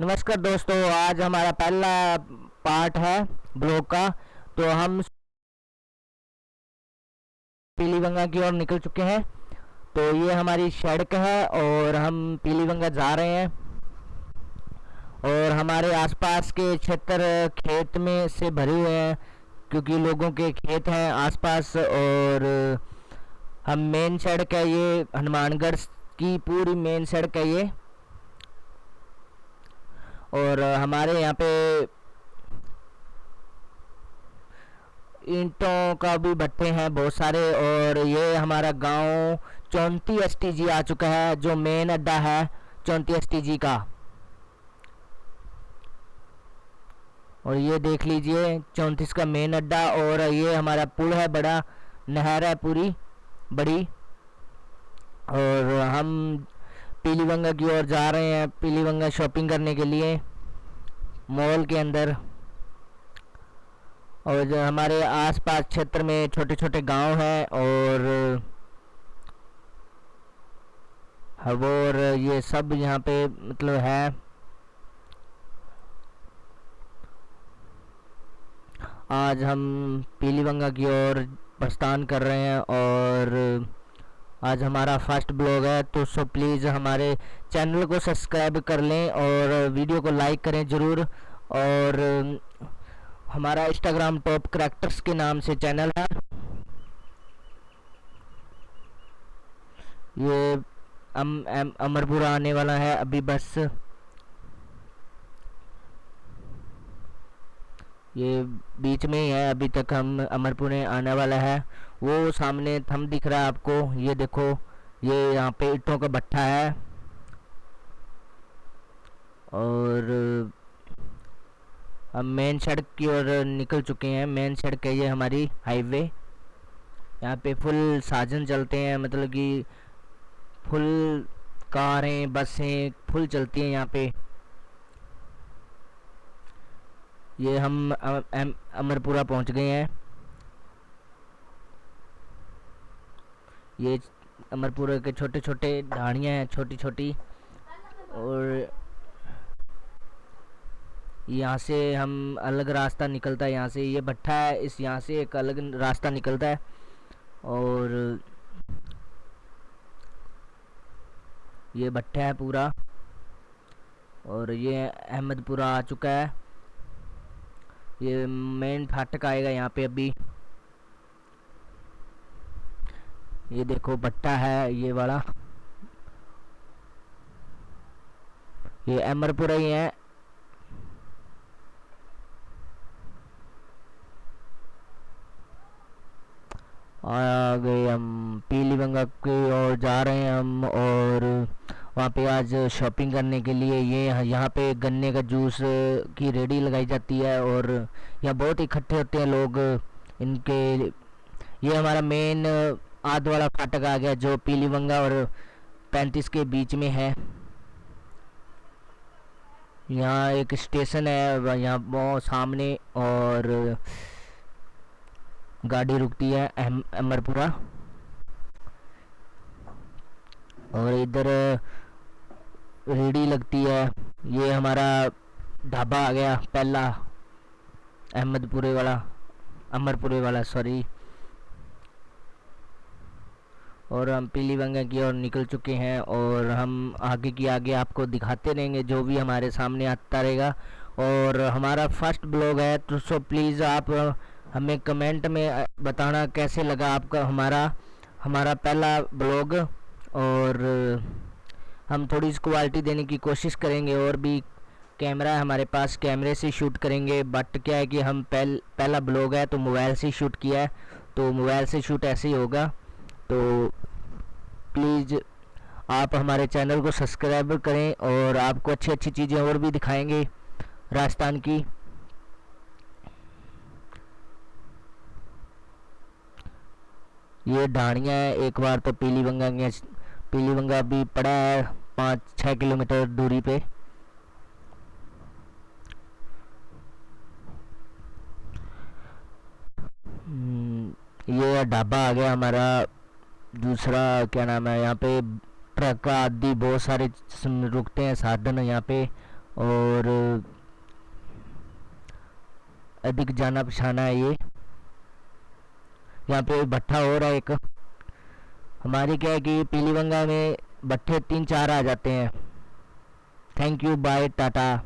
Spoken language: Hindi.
नमस्कार दोस्तों, आज हमारा पहला पार्ट है ब्लॉग का। तो हम पीलीबंगा की ओर निकल चुके हैं। तो ये हमारी सड़क है और हम पीलीबंगा जा रहे हैं। और हमारे आसपास के क्षेत्र खेत में से भरे हुए हैं, क्योंकि लोगों के खेत हैं आसपास। और हम मेन सड़क है ये, हनुमानगढ़ की पूरी मेन सड़क है ये। और हमारे यहाँ पे ईंटों का भी भट्टे हैं बहुत सारे और ये हमारा गाँव चौंती एस आ चुका है, जो मेन अड्डा है चौंती एस का। और ये देख लीजिए, चौंतीस का मेन अड्डा और ये हमारा पुल है बड़ा, नहर है पूरी, बड़ी। और हम पीलीबंगा की ओर जा रहे हैं पीलीबंगा शॉपिंग करने के लिए मॉल के अंदर। और जो हमारे आसपास क्षेत्र में छोटे छोटे गाँव हैं और और ये सब यहाँ पे मतलब है। आज हम पीलीबंगा की ओर प्रस्थान कर रहे हैं और आज हमारा फ़र्स्ट ब्लॉग है तो सो प्लीज़ हमारे चैनल को सब्सक्राइब कर लें और वीडियो को लाइक करें ज़रूर। और हमारा इंस्टाग्राम टॉप करेक्टर्स के नाम से चैनल है। ये अम, अम, अमरपुरा आने वाला है अभी बस। ये बीच में ही है अभी तक हम अमरपुर आने वाला है। वो सामने थम दिख रहा है आपको। ये देखो, ये यहाँ पे ईटों का भट्टा है। और हम मेन सड़क की ओर निकल चुके हैं। मेन सड़क है ये हमारी हाईवे। यहाँ पे फुल साजन चलते हैं मतलब कि फुल कारें, बसें फुल चलती हैं यहाँ पे। ये हम अमरपुरा पहुँच गए हैं। ये अमरपुर के छोटे छोटे ढाणियाँ हैं छोटी छोटी और यहाँ से हम अलग रास्ता निकलता है, यहाँ से ये भट्टा है, इस यहाँ से एक अलग रास्ता निकलता है। और ये भट्टा है पूरा। और ये अहमदपुरा आ चुका है। ये मेन फाटक आएगा यहाँ पे अभी। ये देखो, बट्टा है ये वाला। ये अमरपुरा ही है। आ गए हम पीलीबंगा की ओर जा रहे हैं हम, और वहाँ पे आज शॉपिंग करने के लिए ये यहाँ पे गन्ने का जूस की रेडी लगाई जाती है, और यहाँ बहुत इकट्ठे होते हैं लोग इनके। ये हमारा मेन आध वाला फाटक आ गया, जो पीलीबंगा और पैंतीस के बीच में है। यहाँ एक स्टेशन है यहाँ वो सामने और गाड़ी रुकती है अमरपुरा और इधर रेडी लगती है। ये हमारा ढाबा आ गया, पहला अहमदपुरे वाला, अमरपुरे वाला सॉरी और हम पीली पीलीबंगा की ओर निकल चुके हैं और हम आगे की आगे आपको दिखाते रहेंगे जो भी हमारे सामने आता रहेगा। और हमारा फ़र्स्ट ब्लॉग है तो सो प्लीज़ आप हमें कमेंट में बताना कैसे लगा आपका हमारा हमारा पहला ब्लॉग। और हम थोड़ी सी क्वालिटी देने की कोशिश करेंगे और भी कैमरा है हमारे पास, कैमरे से शूट करेंगे। बट क्या है कि हम पहल, पहला ब्लॉग है तो मोबाइल से शूट किया है तो मोबाइल से शूट ऐसे ही होगा। तो प्लीज़ आप हमारे चैनल को सब्सक्राइब करें और आपको अच्छी अच्छी चीज़ें और भी दिखाएँगे राजस्थान की। ये ढाणियाँ हैं एक बार तो पीली बंगा के पीलीबंगा भी पड़ा है पाँच छः किलोमीटर दूरी पे। हम्म, ये ढाबा आ गया हमारा दूसरा, क्या नाम है, यहाँ पे ट्रक आदि बहुत सारे रुकते हैं, साधन यहाँ पे, और अधिक जाना पछाना है ये। यहाँ पे भट्ठा हो रहा है एक। हमारी क्या है कि पीलीबंगा में भट्ठे तीन चार आ जाते हैं। Thank you bye tata.